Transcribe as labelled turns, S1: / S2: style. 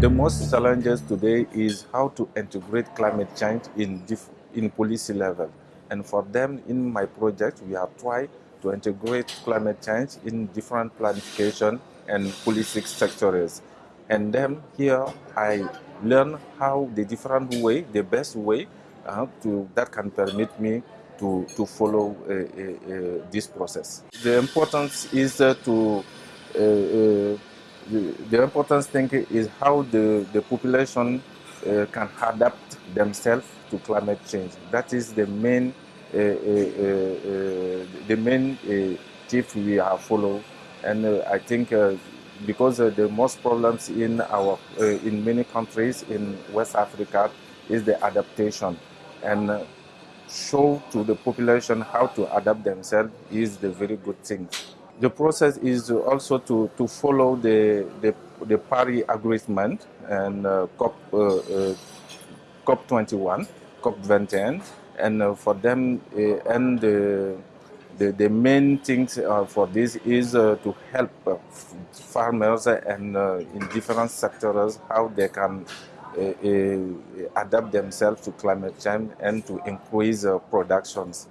S1: The most challenges today is how to integrate climate change in, in policy level. And for them, in my project, we have tried to integrate climate change in different planification and policy sectors. And then here I learn how the different way, the best way uh, to, that can permit me to, to follow uh, uh, uh this process. The importance is uh, to uh, the, the important thing is how the, the population uh, can adapt themselves to climate change. That is the main, uh, uh, uh the main tip we have followed. And I think because the most problems in our, in many countries in West Africa is the adaptation. And show to the population how to adapt themselves is the very good thing. The process is also to, to follow the, the, the Paris Agreement and uh, COP, uh, uh, COP21, COP21, and uh, for them, uh, and the, the, main things for this is to help farmers and in different sectors how they can adapt themselves to climate change and to increase productions.